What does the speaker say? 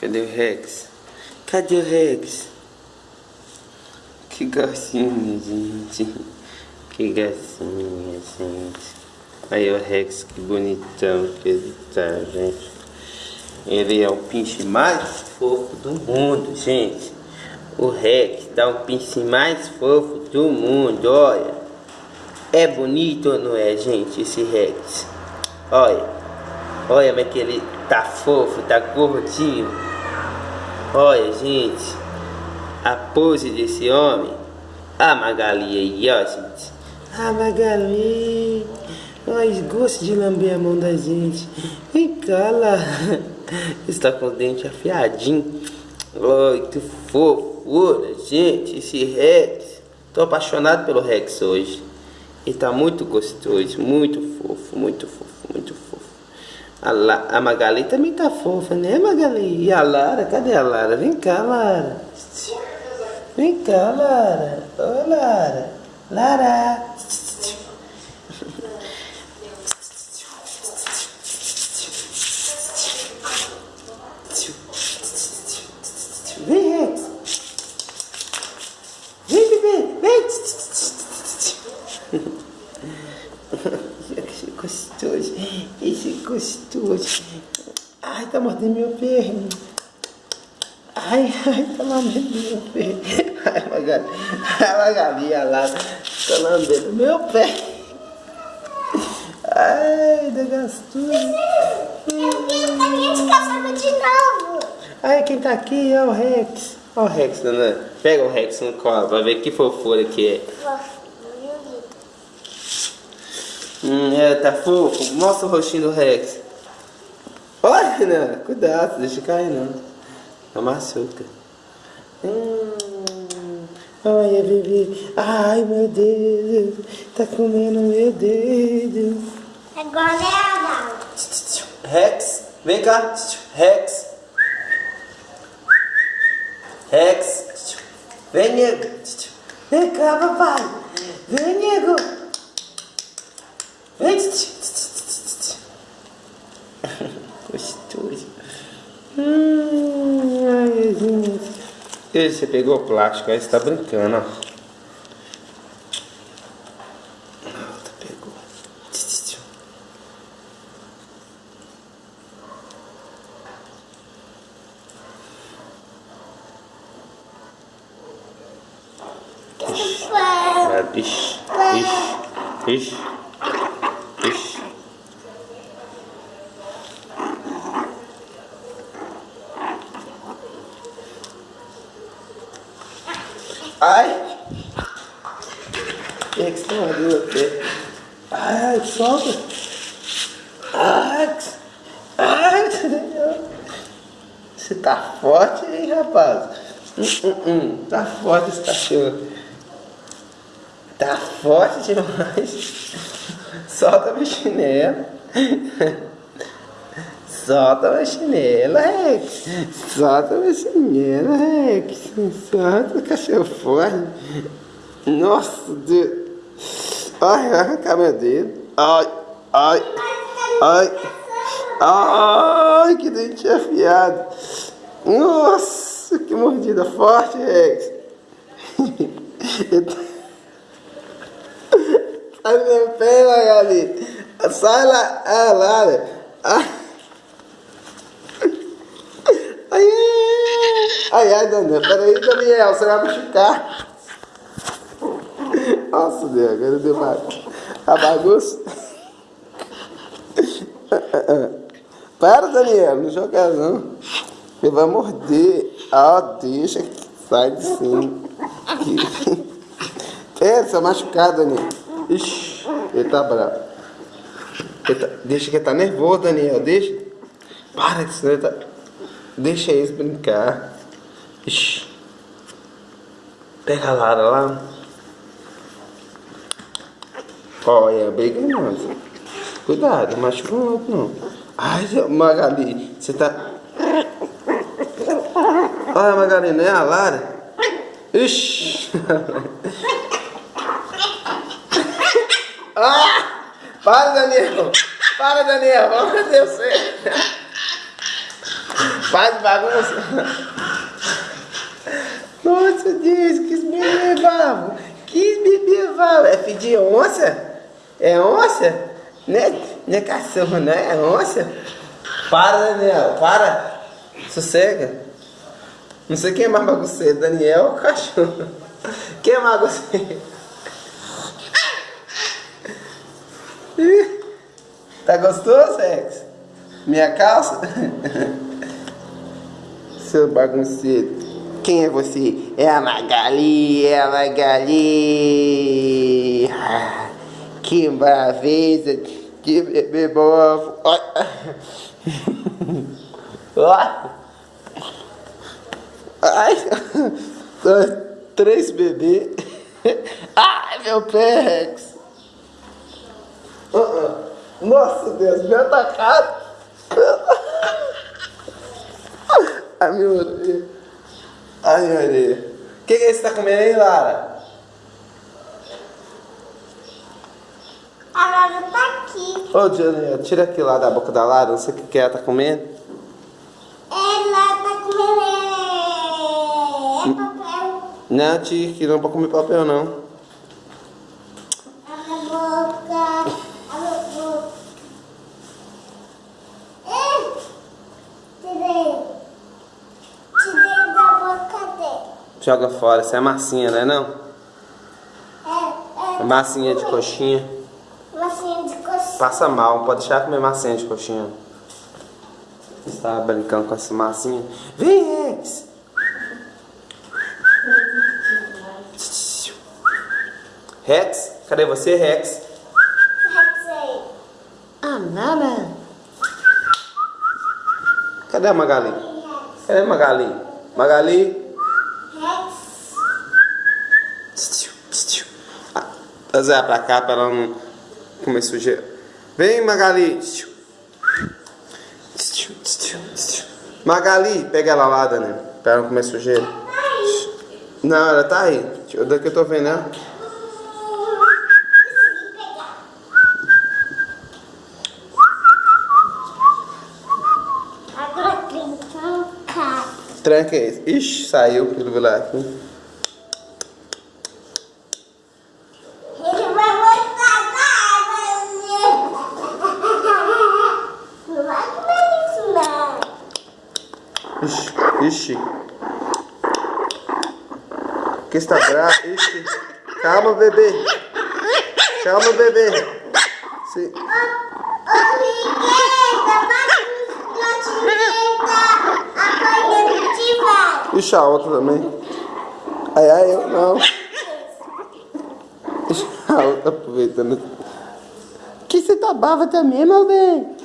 Cadê o Rex? Cadê o Rex? Que gracinha, gente. Que gracinha, gente. Aí o Rex, que bonitão que ele tá, gente. Ele é o pinche mais fofo do mundo, gente. O Rex tá o pinche mais fofo do mundo, olha. É bonito ou não é, gente, esse Rex? Olha. Olha como é que ele tá fofo, tá gordinho. Olha, gente, a pose desse homem. A Magali aí, ó, gente. A Magali. Mas gosta de lamber a mão da gente. Vem cá, lá. Está com o dente afiadinho. Ai, que fofura, gente. Esse Rex. Tô apaixonado pelo Rex hoje. Ele tá muito gostoso, muito fofo, muito fofo, muito fofo. A, La, a Magali também tá fofa, né, Magali? E a Lara? Cadê a Lara? Vem cá, Lara. Vem cá, Lara. Ô, Lara. Lara. Mordendo meu pé. Ai, ai, tá lambendo meu pé. Ai, Magali. Ai, Magali, lá. Tá lambendo meu pé. Ai, da de novo. Ai, quem tá aqui é o Rex. Olha o Rex, dona. Pega o Rex no colo pra ver que fofura que é. Hum, é, tá fofo. Mostra o rostinho do Rex. Olha, Renan, cuidado, deixa cair não. É açúcar. Hum, olha, bebê. Ai, meu Deus. Tá comendo meu dedo. Agora é a. Rex, vem cá. Rex. Rex. Vem, nego. Vem cá, papai. Vem, nego. Vem. Gostoso. Hum, ai, gente. E você pegou o plástico, aí você tá brincando, ó. Pegou. Ixi, ixi, ixi, ixi. Ai! Quem é que você mordeu o pé? Ai, solta! Ai, ai, você tá forte, hein, rapaz? Hum, hum, hum. Tá forte esse cachorro. Tá forte demais. Solta meu chinelo. Solta meu chinelo, Rex. Solta meu chinelo, Rex. Solta o cachorro forte. Nossa, Deus. Ai, arrancar meu dedo. Ai, ai, ai. Ai, que dente afiado. Nossa, que mordida forte, Rex. Sai do meu pé. Sai lá, ah, lá. Ah. Ai, ai, ai, Daniel. Peraí, Daniel, você vai machucar. Nossa, Deus, agora deu uma, a bagunça. Para, Daniel, não joga não. Ele vai morder. Ah, deixa que sai de cima. É, é machucado, Daniel. Ixi, ele tá bravo. Ele tá, deixa que ele tá nervoso, Daniel. Deixa. Para, senão ele tá... Deixa eles brincar. Ixi. Pega a Lara lá. Olha, briga não. Cuidado, não machuca outro não. Ai, Magali, você tá... Olha, Magali, não é a Lara? Ixi. ah! Para, Daniel. Para, Daniel. Vamos descer. Faz bagunça. Nossa, Deus, que bebê vavo. Que bebê. É de onça? É onça? Não é, não é cachorro, não é onça? Para, Daniel, para. Sossega. Não sei quem é mais bagunceiro, Daniel ou cachorro? Quem é mais bagunceiro? Tá gostoso, Rex? Minha calça? Seu bagunceiro. Quem é você? É a Magali, é a Magali. Que maravilha de bebê bobo. Ai, três bebês. Ai, meu pé, Rex. Uh -uh. Nossa Deus, me atacaram. Ai, meu orelha. Ai, minha orelha. O que, que você tá comendo aí, Lara? A Lara Ô, Daniel, tira aquilo lá da boca da Lara, não sei o que, que ela tá comendo. Ela tá comendo é papel. Não, tia, que não é pra comer papel, não. Abre a boca. Abre a boca. Ei, tirei. Tirei da boca dele. Joga fora, isso é massinha, não é não? É, É é. massinha de coxinha. Passa mal, pode deixar comer massinha de coxinha. Você tava brincando com essa massinha. Vem, Rex! Rex? Cadê você, Rex? Rexei. Ah, nada. Cadê a Magali? Rex. Cadê a Magali? Magali? Rex. Ah, Trazer pra cá pra ela não comer sujeira. Vem, Magali. Magali, pega ela lá, Dani. Pra ela não comer sujeira. Não, ela tá aí. Daqui eu tô vendo ela. Tranca esse. Ixi, saiu aquilo lá. aqui. Ele vai voltar lá, Não vai comer isso, não. Ixi, ixi. Que está bravo? Ixi. Calma, bebê. Calma, bebê. Vai. Ixi, a outra também. Ai, ai, eu não. Ixi, a outra aproveitando. Que você tá brava também, meu bem?